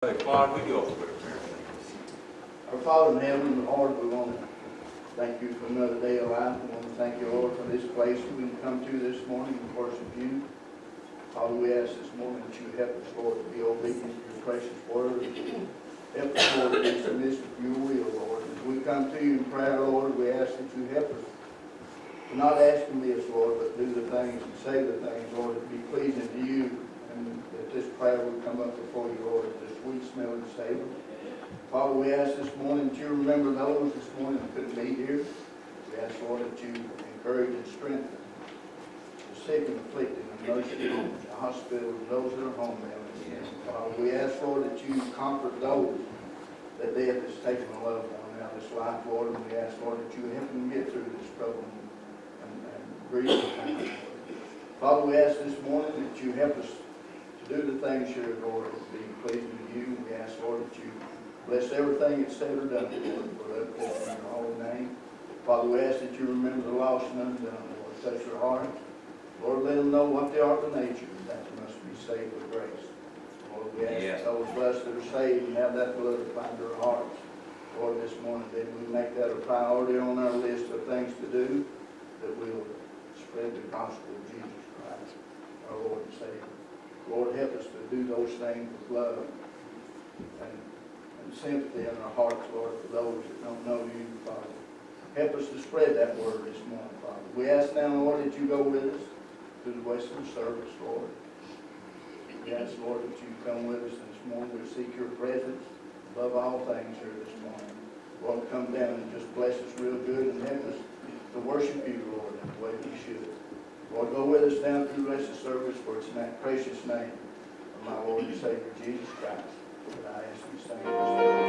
Hey, we go. Our Father in heaven, Lord, we want to thank you for another day of life. We want to thank you, Lord, for this place we can come to this morning and worship you. Father, we ask this morning that you help us, Lord, to be obedient to your precious word. Help us, Lord, to be submissive to your will, Lord. As we come to you in prayer, Lord, we ask that you help us to not ask in this, Lord, but do the things and say the things, Lord, that be pleasing to you. And this prayer will come up before you, Lord, as a sweet smelling savor. Father, we ask this morning that you remember those this morning that couldn't be here. We ask, Lord, that you encourage and strengthen the sick and afflicted and nursing homes, the hospitals, those that are homebound. Father, we ask, Lord, that you comfort those that death has taken a loved one out of this life, Lord. And we ask, Lord, that you help them get through this trouble and, and grief. Father, we ask this morning that you help us do the things here, Lord, that be pleasing to you. We ask, Lord, that you Bless everything that's said or done, Lord, for that in your holy name. Father, we ask that you remember the lost and undone, Lord. Touch their hearts. Lord, let them know what they are to nature, that they must be saved with grace. Lord, we ask Yes. that those blessed that are saved and have that blood to find their hearts. Lord, this morning, that we make that a priority on our list of things to do, that we'll spread the gospel of Jesus Christ, our Lord and Savior. Lord, help us to do those things with love and and sympathy in our hearts, Lord, for those that don't know you, Father. Help us to spread that word this morning, Father. We ask now, Lord, that you go with us to the Western service, Lord. We ask, Lord, that you come with us this morning. We seek your presence above all things here this morning. Lord, come down and just bless us real good and help us to worship you, Lord, in the way we should. Lord, go with us down through the rest of service, for it's in that precious name of my Lord and Savior, Jesus Christ, I ask these things.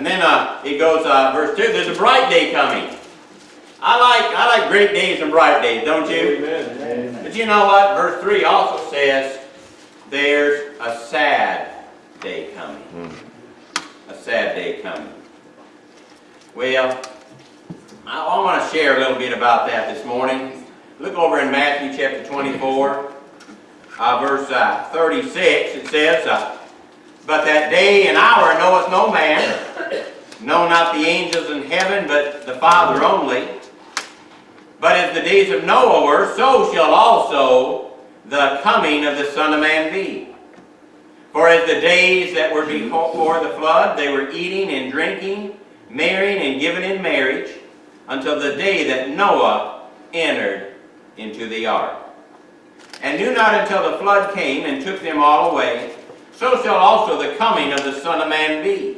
And then uh, it goes, uh, verse 2, there's a bright day coming. I like, I like great days and bright days, don't you? Amen. But you know what? Verse 3 also says, there's a sad day coming. Mm. A sad day coming. Well, I, I want to share a little bit about that this morning. Look over in Matthew chapter 24, uh, verse uh, 36. It says, uh, but that day and hour knoweth no man, no not the angels in heaven, but the Father only. But as the days of Noah were, so shall also the coming of the Son of Man be. For as the days that were before the flood, they were eating and drinking, marrying and giving in marriage, until the day that Noah entered into the ark. And knew not until the flood came and took them all away, so shall also the coming of the Son of Man be.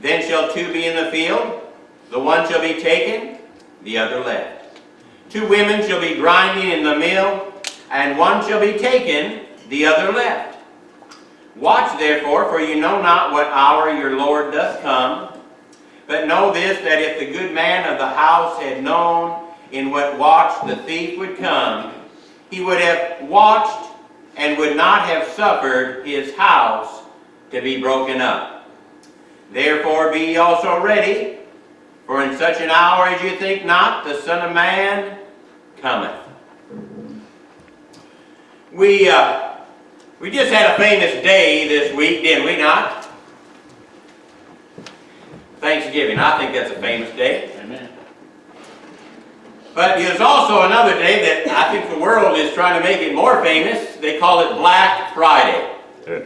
Then shall two be in the field, the one shall be taken, the other left. Two women shall be grinding in the mill, and one shall be taken, the other left. Watch therefore, for you know not what hour your Lord doth come. But know this, that if the good man of the house had known in what watch the thief would come, he would have watched and would not have suffered his house to be broken up. Therefore be ye also ready, for in such an hour as you think not, the Son of Man cometh. We, uh, we just had a famous day this week, didn't we not? Thanksgiving. I think that's a famous day. Amen. But there's also another day that I think the world is trying to make it more famous. They call it Black Friday. Yeah.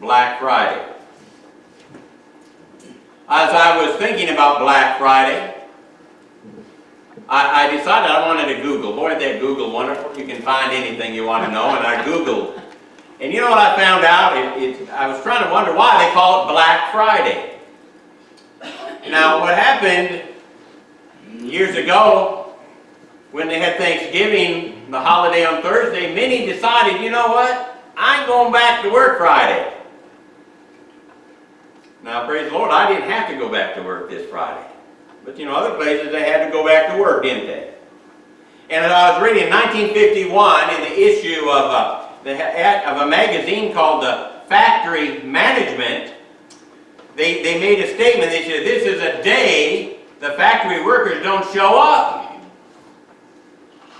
Black Friday. As I was thinking about Black Friday, I, I decided I wanted to Google. Boy, that Google wonderful? You can find anything you want to know, and I Googled. And you know what I found out? It, it, I was trying to wonder why they call it Black Friday. Now, what happened years ago, when they had Thanksgiving, the holiday on Thursday, many decided, you know what? I ain't going back to work Friday. Now, praise the Lord, I didn't have to go back to work this Friday. But you know, other places they had to go back to work, didn't they? And as I was reading in 1951 in the issue of a, the, of a magazine called the Factory Management, they, they made a statement. They said, this is a day the factory workers don't show up.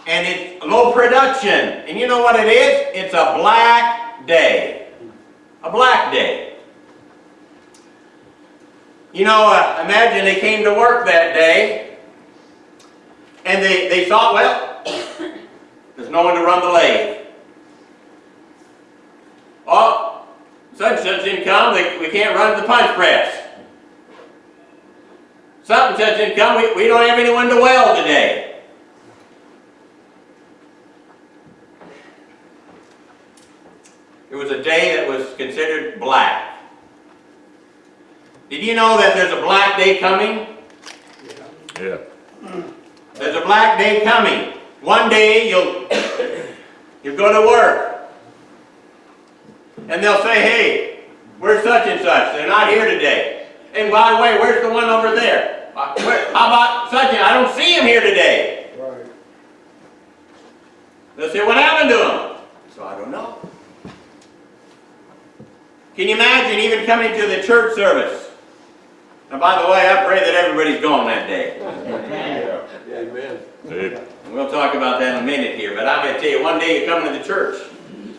And it's low production. And you know what it is? It's a black day. A black day. You know, uh, imagine they came to work that day and they, they thought, well, there's no one to run the lathe. Oh, such and such didn't come, they, we can't run the punch press. And such didn't come, we, we don't have anyone to weld today. It was a day that was considered black. Did you know that there's a black day coming? Yeah. There's a black day coming. One day you'll you'll go to work. And they'll say, hey, where's such and such? They're not here today. And by the way, where's the one over there? Where, how about such and I don't see him here today. Right. They'll say, what happened to him? So I don't know. Can you imagine even coming to the church service? And by the way, I pray that everybody's gone that day. Amen. Yeah. And We'll talk about that in a minute here, but I'm going to tell you, one day you're coming to the church.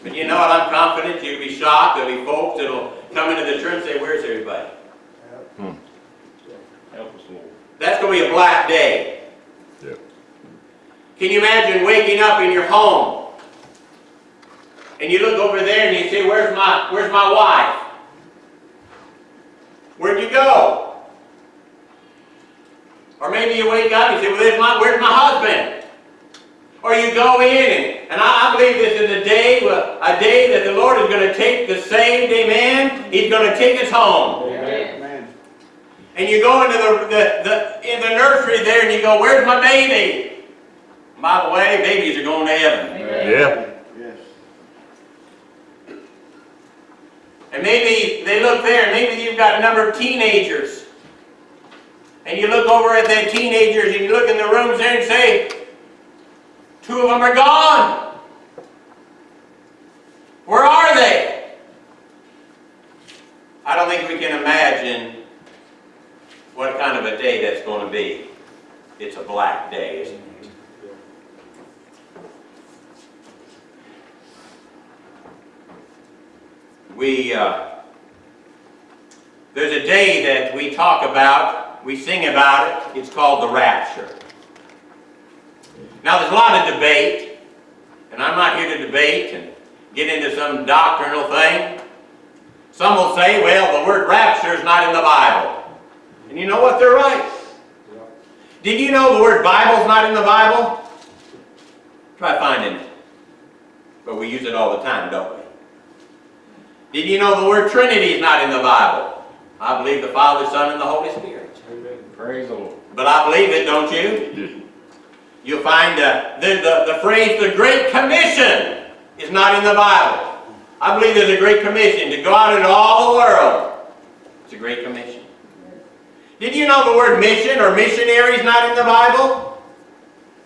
But you know what, I'm confident you'll be shocked, there'll be folks that'll come into the church and say, where's everybody? Help us, Lord. That's going to be a black day. Yeah. Can you imagine waking up in your home? And you look over there and you say, where's my, where's my wife? Where'd you go? Or maybe you wake up and you say, well, there's my, where's my husband? Or you go in and, and I, I believe this is a day, a day that the Lord is going to take the saved, amen? He's going to take us home. Amen. And you go into the, the, the, in the nursery there and you go, where's my baby? By the way, babies are going to heaven. Yeah. Yes. And maybe they look there, and maybe you've got a number of teenagers. And you look over at the teenagers and you look in the rooms there and say, two of them are gone. Where are they? I don't think we can imagine what kind of a day that's going to be. It's a black day, isn't it? we uh, there's a day that we talk about, we sing about it. It's called the rapture. Now there's a lot of debate, and I'm not here to debate and get into some doctrinal thing. Some will say, well, the word rapture is not in the Bible. And you know what? They're right. Did you know the word Bible's not in the Bible? Try finding it. But we use it all the time, don't we? Did you know the word Trinity is not in the Bible? I believe the Father, Son, and the Holy Spirit. Amen. Praise the Lord. But I believe it, don't you? You'll find uh, the, the, the phrase, the Great Commission, is not in the Bible. I believe there's a Great Commission to go out into all the world. It's a Great Commission. Did you know the word mission or missionary is not in the Bible?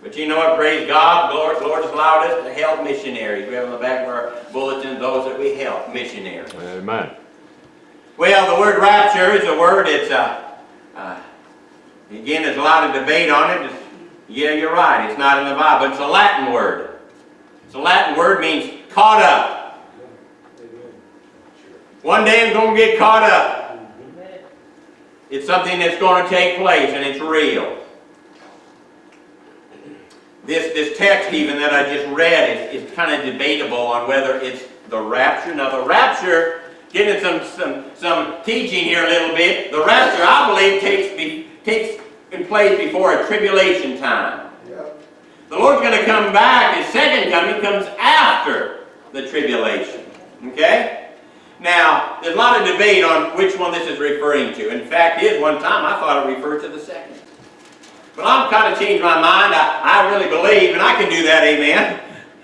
But you know what? Praise God. Lord, Lord has allowed us to help missionaries. We have on the back of our bulletin those that we help, missionaries. Amen. Well, the word rapture is a word, it's, uh, uh, again, there's a lot of debate on it. It's- yeah, you're right, it's not in the Bible, it's a Latin word. It's a Latin word, means caught up. One day I'm going to get caught up. It's something that's going to take place, and it's real. This, this text even that I just read is, is kind of debatable on whether it's the rapture. Now the rapture, getting some, some, some teaching here a little bit, the rapture I believe takes, be, takes in place before a tribulation time. The Lord's going to come back, His second coming comes after the tribulation. Okay? Now, there's a lot of debate on which one this is referring to. In fact, is one time I thought it referred to the second. But I've kind of changed my mind. I, I really believe, and I can do that, amen.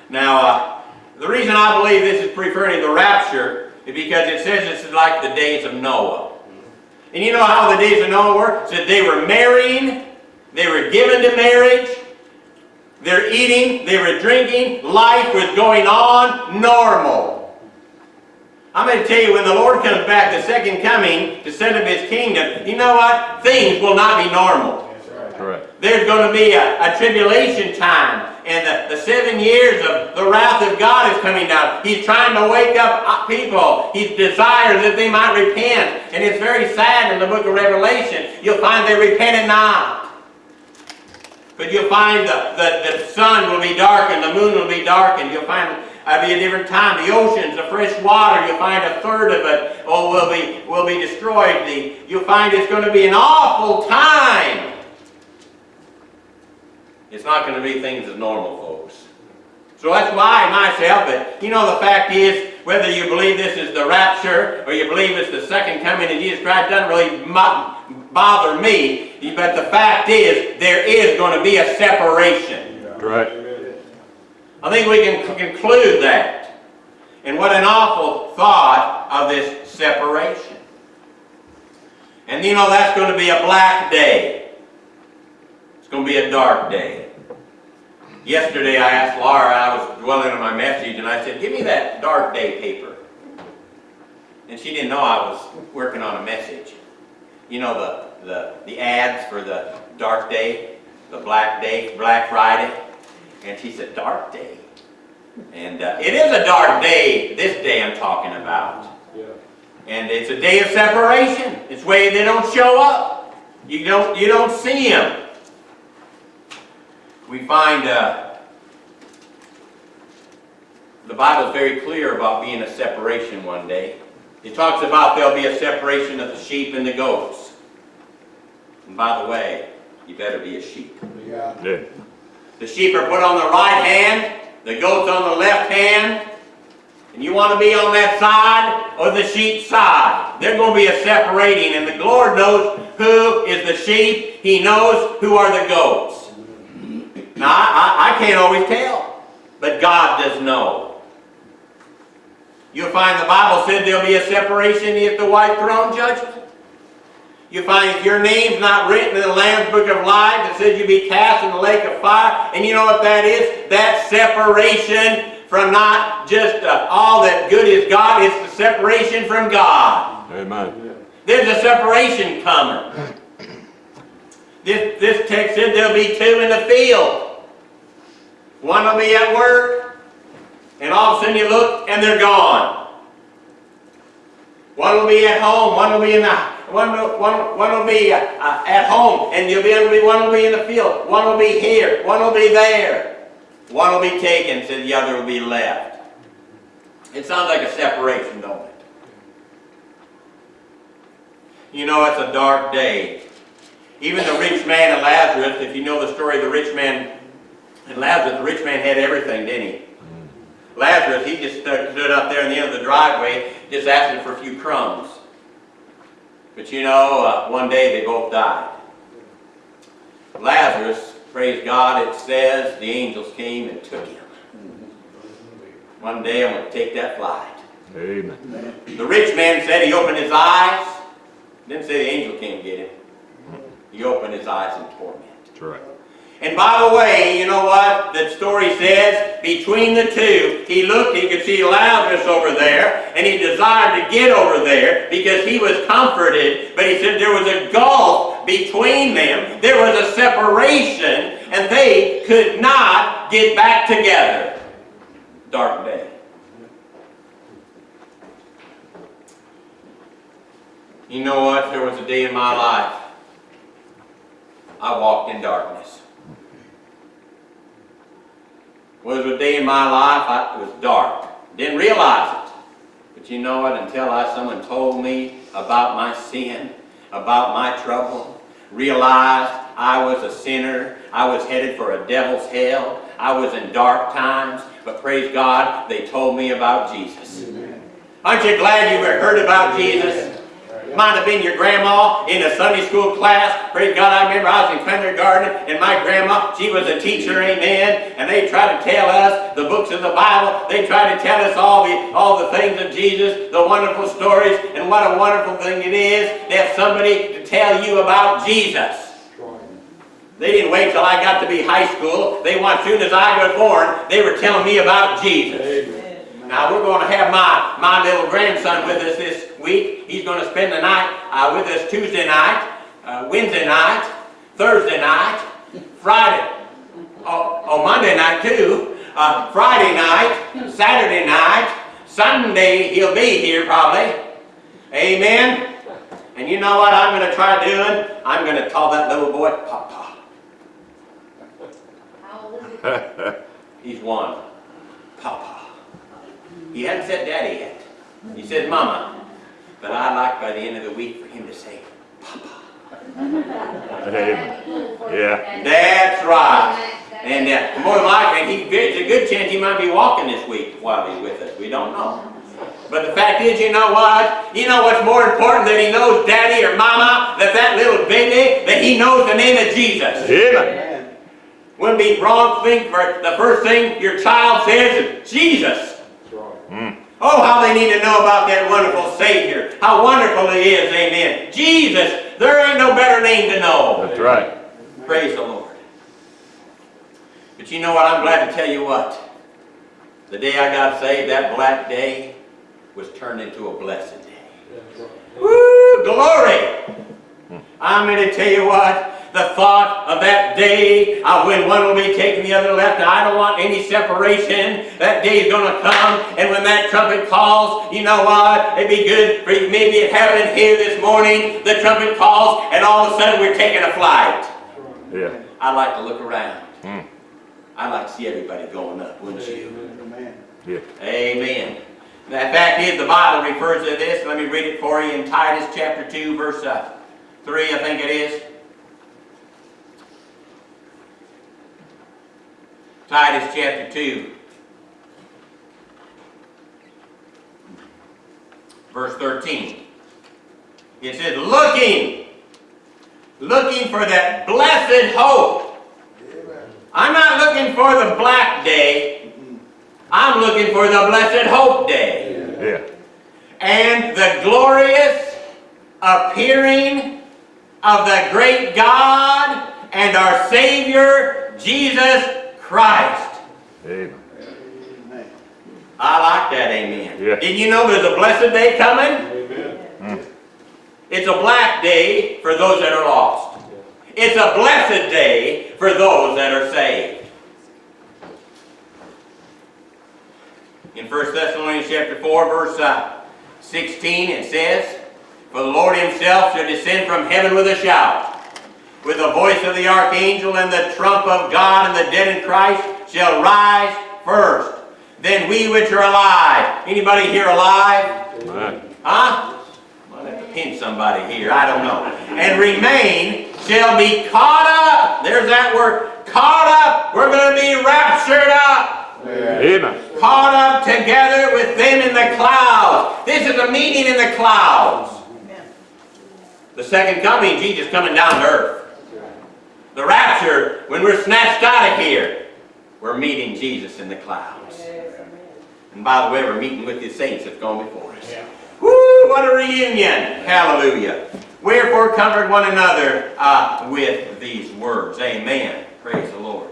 Now, uh, the reason I believe this is referring to the rapture is because it says this is like the days of Noah. And you know how the days of Noah were? It said they were marrying, they were given to marriage, they're eating, they were drinking, life was going on normal. I'm going to tell you, when the Lord comes back, the second coming, to set up His kingdom, you know what? Things will not be normal. Correct. There's going to be a, a tribulation time. And the, the seven years of the wrath of God is coming down. He's trying to wake up uh, people. He desires that they might repent. And it's very sad in the book of Revelation. You'll find they repented not. But you'll find the, the, the sun will be darkened, the moon will be darkened. You'll find it'll be a different time. The oceans, the fresh water, you'll find a third of it oh, will be, will be destroyed. The, you'll find it's going to be an awful time. It's not going to be things as normal, folks. So that's why myself, but you know the fact is, whether you believe this is the rapture or you believe it's the second coming of Jesus Christ doesn't really bother me. But the fact is, there is going to be a separation. Right. I think we can conclude that. And what an awful thought of this separation. And you know that's going to be a black day. It's going to be a dark day. Yesterday I asked Laura, I was dwelling on my message, and I said, give me that dark day paper. And she didn't know I was working on a message. You know the, the, the ads for the dark day, the black day, Black Friday. And she said, dark day. And uh, it is a dark day, this day I'm talking about. And it's a day of separation. It's where they don't show up. You don't, you don't see them. We find uh, the Bible is very clear about being a separation one day. It talks about there'll be a separation of the sheep and the goats. And by the way, you better be a sheep. Yeah. The sheep are put on the right hand, the goats on the left hand. And you want to be on that side or the sheep side. There's going to be a separating, and the Lord knows who is the sheep. He knows who are the goats. Now, I, I, I can't always tell, but God does know. You'll find the Bible said there'll be a separation at the white throne judgment. You find if your name's not written in the Lamb's Book of Life, it says you'll be cast in the lake of fire. And you know what that is? That separation from not just uh, all that good is God, it's the separation from God. Amen. There's a separation coming. This, this text said there'll be two in the field. One will be at work, and all of a sudden you look, and they're gone. One will be at home, one will be in the one will, one, one will be uh, uh, at home, and you'll be able to be one will be in the field, one will be here, one will be there. One will be taken, so the other will be left. It sounds like a separation, don't it? You know, it's a dark day. Even the rich man and Lazarus, if you know the story of the rich man and Lazarus, the rich man had everything, didn't he? Lazarus, he just stood, stood up there in the end of the driveway, just asking for a few crumbs. But you know, uh, one day they both died. Lazarus, praise God, it says the angels came and took him. One day I'm going to take that flight. Amen. The rich man said he opened his eyes. Didn't say the angel came to get him. He opened his eyes in torment. That's right. And by the way, you know what the story says? Between the two, he looked, he could see Lazarus over there, and he desired to get over there because he was comforted. But he said there was a gulf between them. There was a separation, and they could not get back together. Dark day. You know what? There was a day in my life I walked in darkness. Was a day in my life I, it was dark. Didn't realize it. But you know what? Until I, someone told me about my sin, about my trouble, realized I was a sinner, I was headed for a devil's hell, I was in dark times, but praise God, they told me about Jesus. Aren't you glad you heard about Jesus? Might have been your grandma in a Sunday school class. Praise God, I remember I was in kindergarten and my grandma, she was a teacher, amen. And they tried to tell us the books of the Bible. They tried to tell us all the, all the things of Jesus, the wonderful stories. And what a wonderful thing it is to have somebody to tell you about Jesus. They didn't wait till I got to be high school. They want, as soon as I was born, they were telling me about Jesus. Now we're going to have my, my little grandson with us this week. He's going to spend the night uh, with us Tuesday night, uh, Wednesday night, Thursday night, Friday, oh, oh Monday night too, uh, Friday night, Saturday night, Sunday he'll be here probably. Amen. And you know what I'm going to try doing? I'm going to call that little boy Papa. How old is he? He's one. Papa. He hadn't said daddy yet. He said mama. But I'd like by the end of the week for him to say papa. Amen. Yeah. That's right. And uh, more than likely, he, there's a good chance he might be walking this week while he's with us. We don't know. But the fact is, you know what? You know what's more important than he knows daddy or mama? That that little baby, that he knows the name of Jesus. Amen. Wouldn't be wrong thing for the first thing your child says is Jesus. Oh, how they need to know about that wonderful Savior. How wonderful He is, amen. Jesus, there ain't no better name to know. That's right. Praise the Lord. But you know what? I'm glad to tell you what. The day I got saved, that black day was turned into a blessed day. Woo! Glory! I'm going to tell you what. The thought of that day uh, when one will be taken, the other left. I don't want any separation. That day is going to come, and when that trumpet calls, you know what? It'd be good for you maybe it happened here this morning. The trumpet calls, and all of a sudden we're taking a flight. Yeah. I'd like to look around. Hmm. I'd like to see everybody going up, wouldn't you? Amen. Yeah. Amen. The fact is, the Bible refers to this. Let me read it for you in Titus chapter 2, verse uh, 3, I think it is. Titus chapter 2, verse 13. It says, looking, looking for that blessed hope. I'm not looking for the black day. I'm looking for the blessed hope day. Yeah. And the glorious appearing of the great God and our Savior, Jesus Christ. Amen. Amen. I like that, amen. Yeah. Did you know there's a blessed day coming? It's a black day for those that are lost. It's a blessed day for those that are saved. In 1 Thessalonians chapter 4, verse uh, 16, it says, For the Lord himself shall descend from heaven with a shout, with the voice of the archangel and the trump of God, and the dead in Christ shall rise first. Then we which are alive. Anybody here alive? Amen. Huh? I'll have to pin somebody here. I don't know. And remain shall be caught up. There's that word. Caught up. We're going to be raptured up. Amen. Caught up together with them in the clouds. This is a meeting in the clouds. The second coming, Jesus coming down to earth. The rapture, when we're snatched out of here, we're meeting Jesus in the clouds. And by the way, we're meeting with the saints that's gone before us. Woo! What a reunion! Hallelujah. Wherefore comfort one another uh, with these words. Amen. Praise the Lord.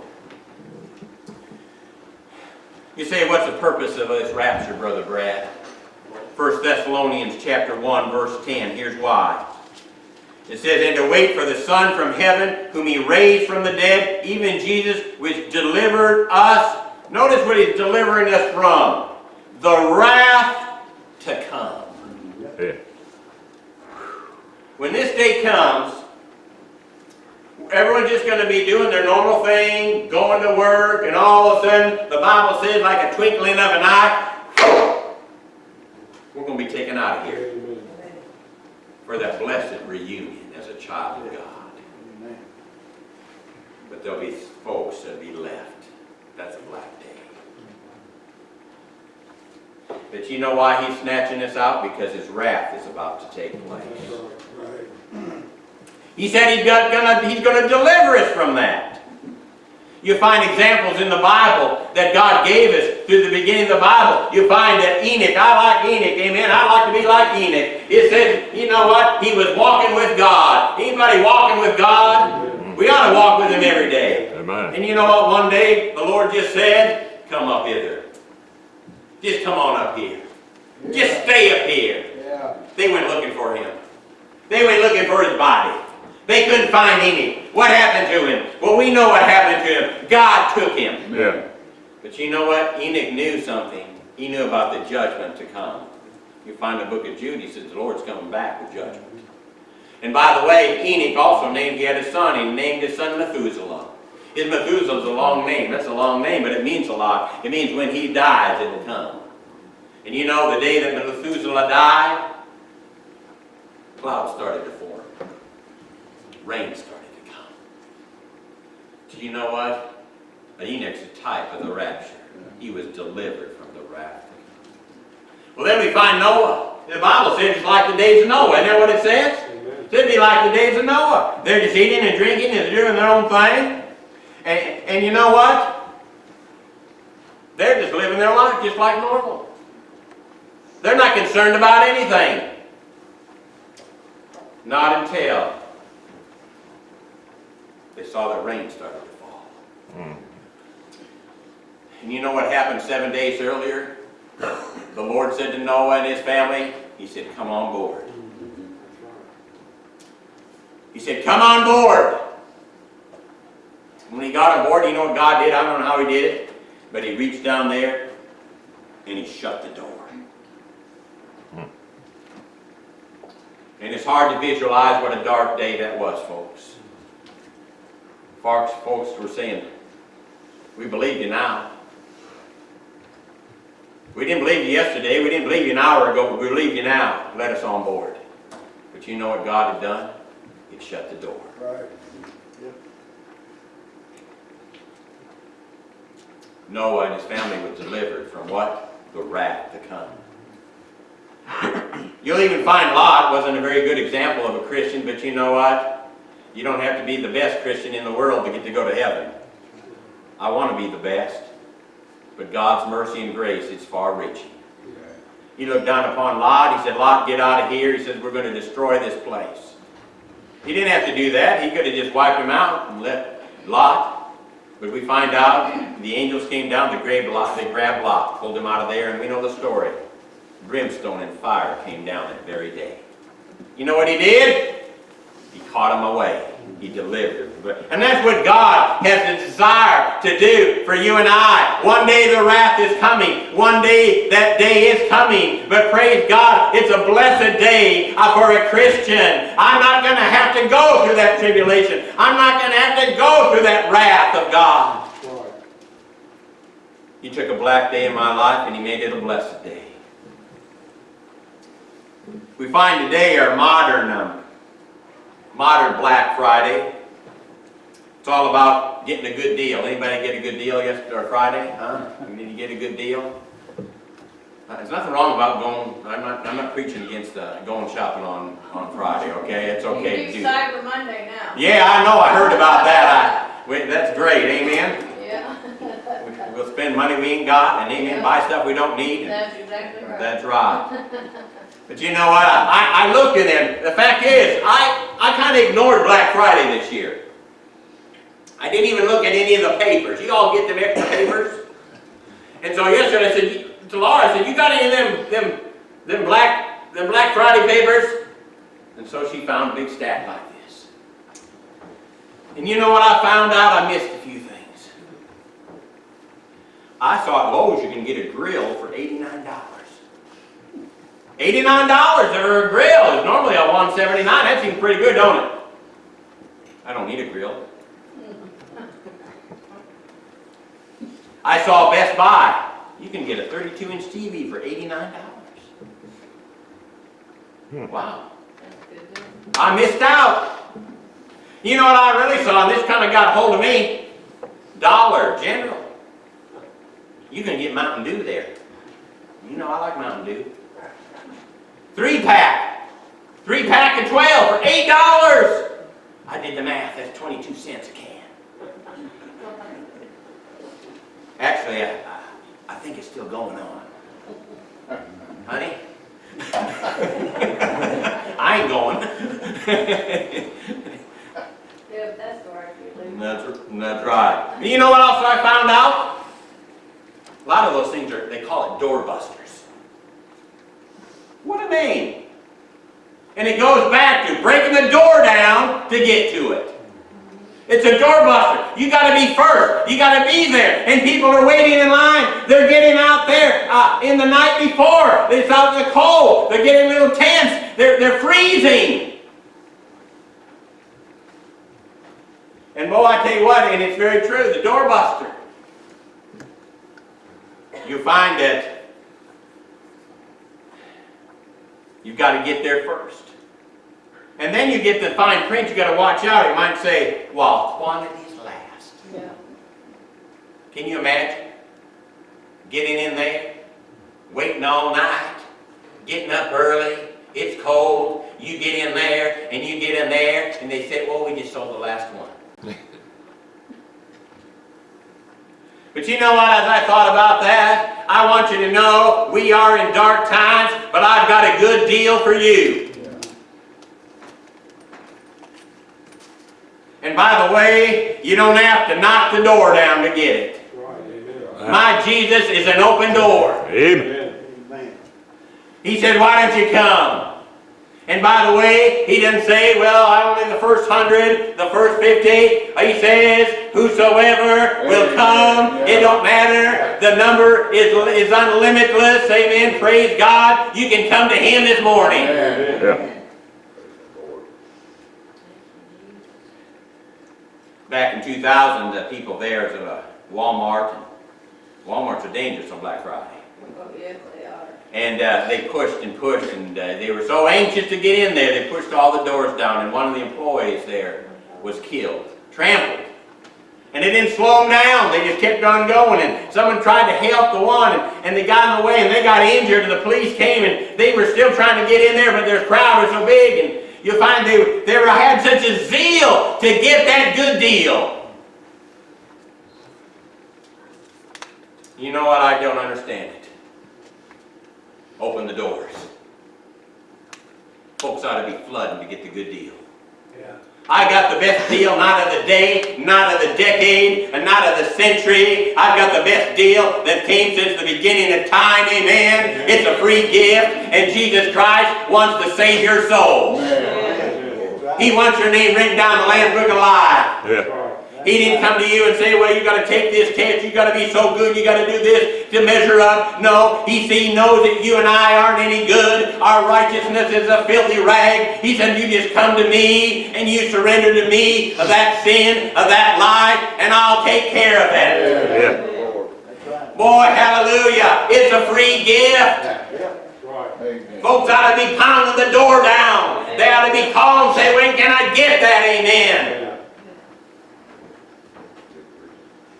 You say, what's the purpose of this rapture, Brother Brad? 1 Thessalonians chapter 1, verse 10. Here's why. It says, And to wait for the Son from heaven, whom he raised from the dead, even Jesus, which delivered us. Notice what he's delivering us from. The wrath to come. Yeah. When this day comes, everyone's just going to be doing their normal thing, going to work, and all of a sudden, the Bible says, like a twinkling of an eye, we're going to be taken out of here for that blessed reunion as a child of God. Amen. But there'll be folks that'll be left. That's a black day. But you know why he's snatching us out? Because his wrath is about to take place. He said he's, got, gonna, he's gonna deliver us from that. You find examples in the Bible that God gave us through the beginning of the Bible. You find that Enoch, I like Enoch, amen, I like to be like Enoch. It says, you know what, he was walking with God. Anybody walking with God? We ought to walk with him every day. Amen. And you know what, one day the Lord just said, come up hither. Just come on up here. Just stay up here. Yeah. They went looking for him. They went looking for his body. They couldn't find any. What happened to him? Well, we know what happened to him. God took him. Yeah. But you know what? Enoch knew something. He knew about the judgment to come. You find the book of Jude, he says the Lord's coming back with judgment. And by the way, Enoch also named, he had a son, he named his son Methuselah. His Methuselah's a long name. That's a long name, but it means a lot. It means when he dies, it'll come. And you know, the day that Methuselah died, clouds started to form. Rain started Do you know what? Enoch's a type of the rapture. He was delivered from the wrath. Well, then we find Noah. The Bible says it's like the days of Noah. Isn't that what it says? It should be like the days of Noah. They're just eating and drinking and doing their own thing. And, and you know what? They're just living their life just like normal. They're not concerned about anything. Not until they saw the rain started to fall. Mm. And you know what happened seven days earlier? The Lord said to Noah and his family, He said, Come on board. He said, Come on board. When he got on board, you know what God did? I don't know how he did it, but he reached down there and he shut the door. And it's hard to visualize what a dark day that was, folks. Folks, folks were saying, we believe you now. We didn't believe you yesterday, we didn't believe you an hour ago, but we believe you now. Let us on board. But you know what God had done? He shut the door. Right. Noah and his family was delivered from what? The wrath to come. You'll even find Lot wasn't a very good example of a Christian, but you know what? You don't have to be the best Christian in the world to get to go to heaven. I want to be the best, but God's mercy and grace is far reaching. He looked down upon Lot. He said, Lot, get out of here. He says, we're going to destroy this place. He didn't have to do that. He could have just wiped him out and let Lot. But we find out the angels came down, they grabbed Lot, they grabbed Lot, pulled him out of there, and we know the story. Brimstone and fire came down that very day. You know what he did? He caught him away. He delivered. And that's what God has a desire to do for you and I. One day the wrath is coming. One day that day is coming. But praise God, it's a blessed day uh, for a Christian. I'm not going to have to go through that tribulation. I'm not going to have to go through that wrath of God. He took a black day in my life and he made it a blessed day. We find today our modern, um, modern Black Friday. It's all about getting a good deal. Anybody get a good deal yesterday or Friday? Huh? Did you get a good deal? Uh, There's nothing wrong about going. I'm not. I'm not preaching against uh, going shopping on on Friday. Okay, it's okay You do. do. Cyber Monday now. Yeah, I know. I heard about that. I, wait, that's great. Amen. Yeah. We- We'll spend money we ain't got, and amen. Buy stuff we don't need. That's exactly right. That's right. But you know what? I, I looked at them. The fact is, I, I kind of ignored Black Friday this year. I didn't even look at any of the papers. You all get them extra papers? And so yesterday I said to Laura, I said, you got any of them, them, them black, them Black Friday papers? And so she found a big stack like this. And you know what I found out? I missed a few things. I thought Lowe's you can get a grill for $89. $89 for a grill is normally a 179 That seems pretty good, don't it? I don't need a grill. I saw Best Buy. You can get a 32-inch TV for $89. Hmm. Wow. That's good. deal. I missed out. You know what I really saw, and this kind of got a hold of me? Dollar General. You can get Mountain Dew there. You know I like Mountain Dew. Three pack. Three pack of 12 for $8. I did the math, that's 22 cents a can. Actually, I, I- I think it's still going on. Honey? I ain't going. Yeah, that's right. That's, that's right. You know what else I found out? A lot of those things are, they call it doorbusters. What a name. And it goes back to breaking the door down to get to it. It's a doorbuster. You gotta be first. You gotta be there. And people are waiting in line. They're getting out there uh, in the night before. It's out in the cold. They're getting little tents. They're, they're freezing. And boy, I tell you what, and it's very true, the doorbuster. You find that you've got to get there first. And then you get the fine print, you've got to watch out. It might say, while quantities last. Yeah. Can you imagine? Getting in there, waiting all night, getting up early, it's cold, you get in there, and you get in there, and they say, well, we just sold the last one. But you know what, as I thought about that, I want you to know we are in dark times, but I've got a good deal for you. And by the way, you don't have to knock the door down to get it. My Jesus is an open door. Amen. Amen. He said, why don't you come? And by the way, he didn't say, well, I only the first hundred, the first fifty. He says, whosoever will come, it don't matter. The number is, is unlimitless. Amen. Praise God. You can come to him this morning. Yeah. Back in 2000, the people there at uh, Walmart, Walmart's are dangerous on Black Friday. Oh, yes, they are. And uh, they pushed and pushed, and uh, they were so anxious to get in there, they pushed all the doors down, and one of the employees there was killed, trampled. And they didn't slow them down, they just kept on going, and someone tried to help the one, and, and they got in the way, and they got injured, and the police came, and they were still trying to get in there, but their crowd was so big, and you'll find they, they had such a zeal to get that good deal. You know what? I don't understand it open the doors. Folks ought to be flooding to get the good deal. Yeah. I got the best deal, not of the day, not of the decade, and not of the century. I've got the best deal that came since the beginning of time, amen. It's a free gift, and Jesus Christ wants to save your soul. He wants your name written down in the Lamb's Book of Life. Yeah. He didn't come to you and say, well, you got to take this test, you got to be so good, you got to do this to measure up. No, he, he knows that you and I aren't any good. Our righteousness is a filthy rag. He said, you just come to me and you surrender to me of that sin, of that lie, and I'll take care of it. Yeah. Boy, hallelujah. It's a free gift. Right. Folks ought to be pounding the door down. They ought to be calling and say, when can I get that? Amen. Yeah.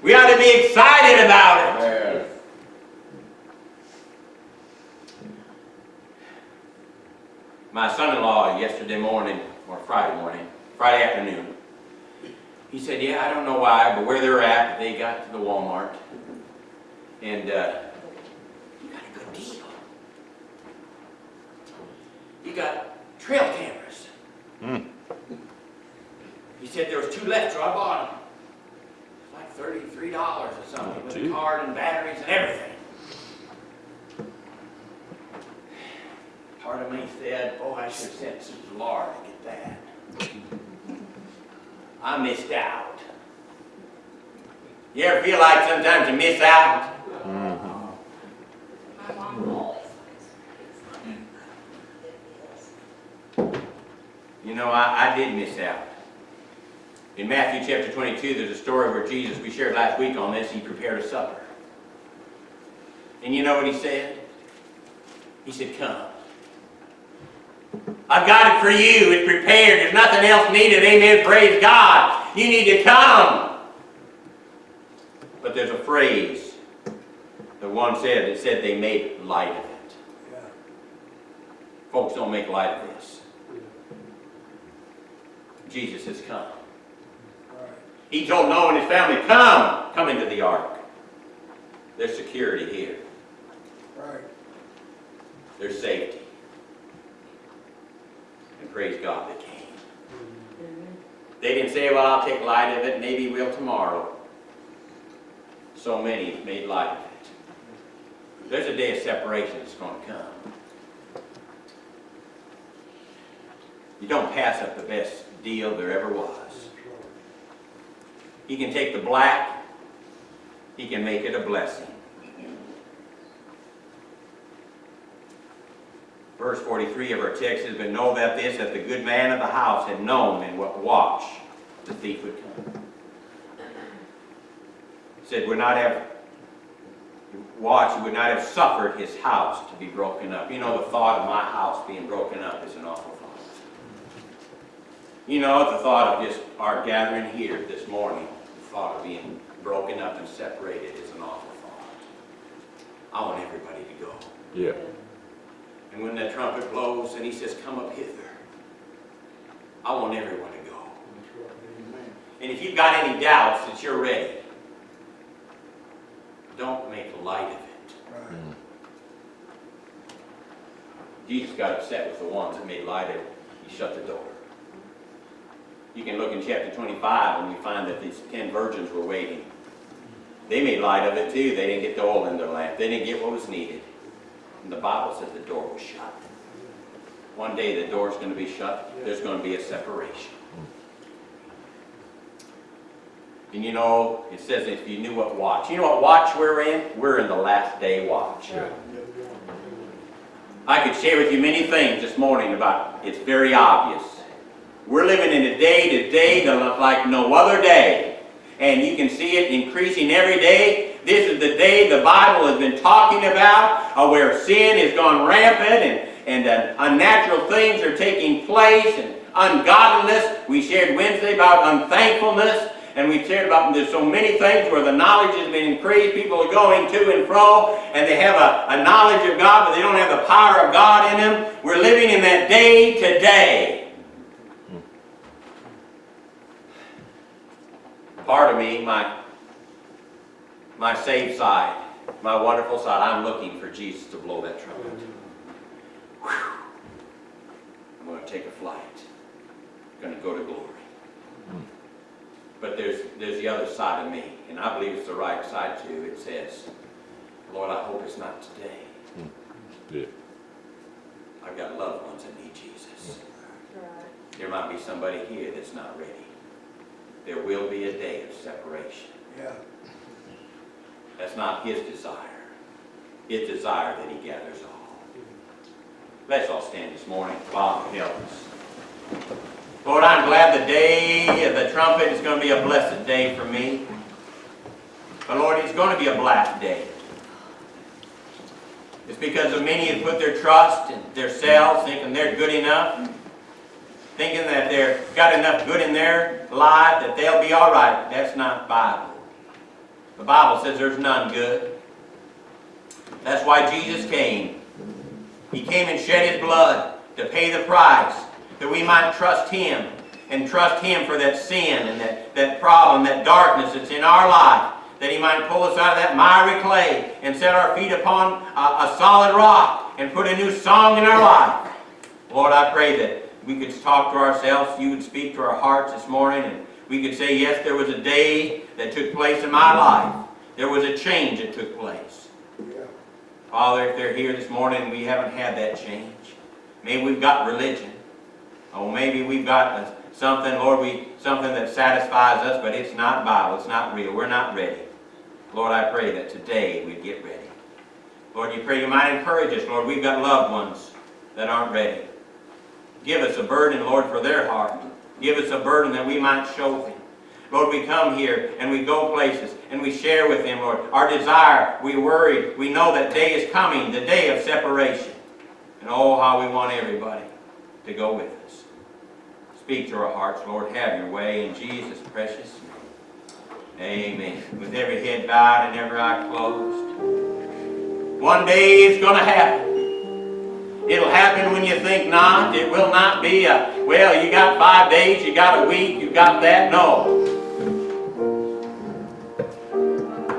We ought to be excited about it. My son-in-law yesterday morning, or Friday morning, Friday afternoon, he said, yeah, I don't know why, but where they're at, they got to the Walmart, and uh, you got a good deal. You got trail cameras. Hmm. He said there was two left, so I bought them. And card and batteries and everything. Part of me said, oh, I should have sent Sister Laura to get that. I missed out. You ever feel like sometimes you miss out? My mom always likes You know, I, I did miss out. In Matthew chapter 22, there's a story where Jesus, we shared last week on this, he prepared a supper. And you know what he said? He said, Come. I've got it for you. It's prepared. There's nothing else needed. Amen. Praise God. You need to come. But there's a phrase that one said that said they made light of it. Yeah. Folks don't make light of this. Jesus has come. He told Noah and his family, come, come into the ark. There's security here. Right. There's safety. And praise God they came. They didn't say, well, I'll take light of it, maybe we'll tomorrow. So many made light of it. There's a day of separation that's going to come. You don't pass up the best deal there ever was. He can take the black, he can make it a blessing. Verse 43 of our text says, But know that this, that the good man of the house had known in what watch the thief would come. He Said, would not have watched, he would not have suffered his house to be broken up. You know, the thought of my house being broken up is an awful thought. You know, the thought of just our gathering here this morning, thought of being broken up and separated is an awful thought. I want everybody to go. Yeah. And when that trumpet blows and he says, come up hither, I want everyone to go. And if you've got any doubts that you're ready, don't make light of it. Right. Jesus got upset with the ones that made light of it. He shut the door. You can look in chapter 25 and you find that these ten virgins were waiting. They made light of it too. They didn't get the oil in their lamp. They didn't get what was needed. And the Bible says the door was shut. One day the door is going to be shut. There's going to be a separation. And you know, it says if you knew what watch. You know what watch we're in? We're in the last day watch. Yeah. I could share with you many things this morning about it's very obvious. We're living in a day today that looks like no other day. And you can see it increasing every day. This is the day the Bible has been talking about, uh, where sin has gone rampant and, and uh, unnatural things are taking place and ungodliness. We shared Wednesday about unthankfulness. And we shared about there's so many things where the knowledge has been increased. People are going to and fro, and they have a, a knowledge of God, but they don't have the power of God in them. We're living in that day today. Part of me, my, my saved side, my wonderful side, I'm looking for Jesus to blow that trumpet. Whew. I'm going to take a flight. I'm going to go to glory. Hmm. But there's, there's the other side of me, and I believe it's the right side too. It says, Lord, I hope it's not today. Hmm. Yeah. I've got loved ones that need Jesus. Hmm. Right. There might be somebody here that's not ready. There will be a day of separation. Yeah. That's not his desire. His desire that he gathers all. Let's all stand this morning. Father, help us. Lord, I'm glad the day of the trumpet is going to be a blessed day for me. But Lord, it's going to be a black day. It's because of many have put their trust in themselves, thinking they're good enough, thinking that they've got enough good in their life that they'll be all right. That's not Bible. The Bible says there's none good. That's why Jesus came. He came and shed his blood to pay the price that we might trust him and trust him for that sin and that, that problem, that darkness that's in our life, that he might pull us out of that miry clay and set our feet upon a, a solid rock and put a new song in our life. Lord, I pray that we could talk to ourselves, you would speak to our hearts this morning, and we could say, yes, there was a day that took place in my life There was a change that took place. Yeah. Father, if they're here this morning we haven't had that change, maybe we've got religion. Oh, maybe we've got something, Lord, we, something that satisfies us, but it's not Bible, it's not real. We're not ready. Lord, I pray that today we'd get ready. Lord, you pray you might encourage us. Lord, we've got loved ones that aren't ready. Give us a burden, Lord, for their heart. Give us a burden that we might show them. Lord, we come here and we go places and we share with them, Lord. Our desire, we worry, we know that day is coming, the day of separation. And oh, how we want everybody to go with us. Speak to our hearts, Lord. Have your way in Jesus' precious name. Amen. With every head bowed and every eye closed. One day it's going to happen. It'll happen when you think not. It will not be a, well, you got five days, you got a week, you got that. No.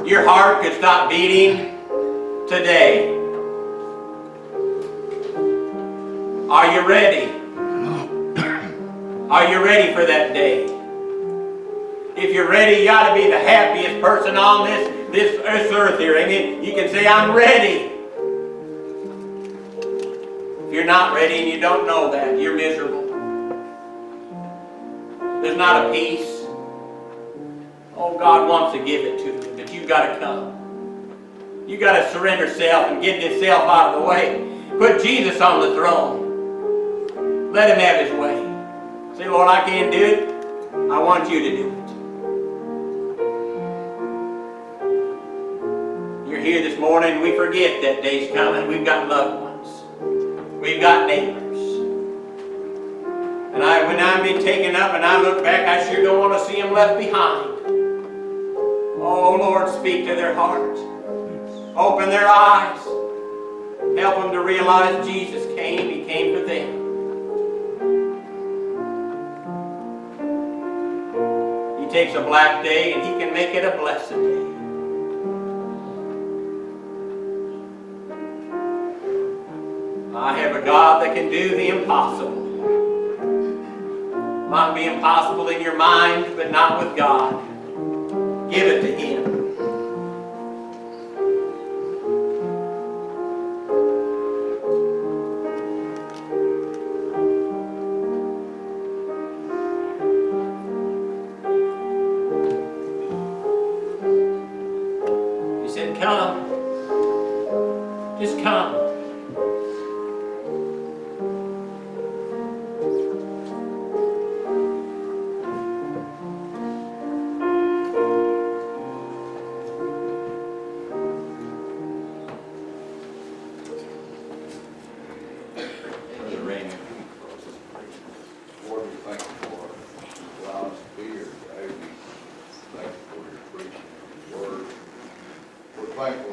Your heart could stop beating today. Are you ready? Are you ready for that day? If you're ready, you ought to be the happiest person on this, this, this earth here. Amen. You can say, I'm ready. If you're not ready and you don't know that, you're miserable. There's not a peace. Oh, God wants to give it to you, but you've got to come. You've got to surrender self and get this self out of the way. Put Jesus on the throne. Let him have his way. Say, Lord, I can't do it. I want you to do it. You're here this morning, we forget that day's coming. We've got loved ones. We've got neighbors. And I, when I'm being taken up and I look back, I sure don't want to see them left behind. Oh, Lord, speak to their hearts. Open their eyes. Help them to realize Jesus came. He came for them. He takes a black day and He can make it a blessed day. I have a God that can do the impossible. Might be impossible in your mind, but not with God. Give it to Him. We're